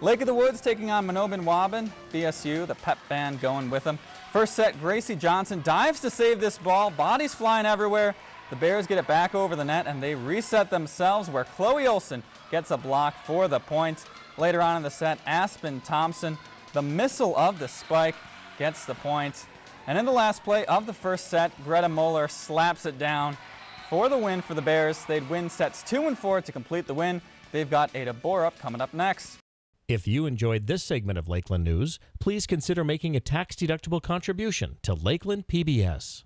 Lake of the Woods taking on Mahnomen Waubun. BSU, the pep band going with them. First set, Gracie Johnson dives to save this ball. Bodies flying everywhere. The Bears get it back over the net and they reset themselves where Chloe Olson gets a block for the point. Later on in the set, Aspen Thompson, the missile of the spike, gets the point. And in the last play of the first set, Greta Moeller slaps it down for the win for the Bears. They'd win sets two and four to complete the win. They've got Ada Borup coming up next. If you enjoyed this segment of Lakeland News, please consider making a tax-deductible contribution to Lakeland PBS.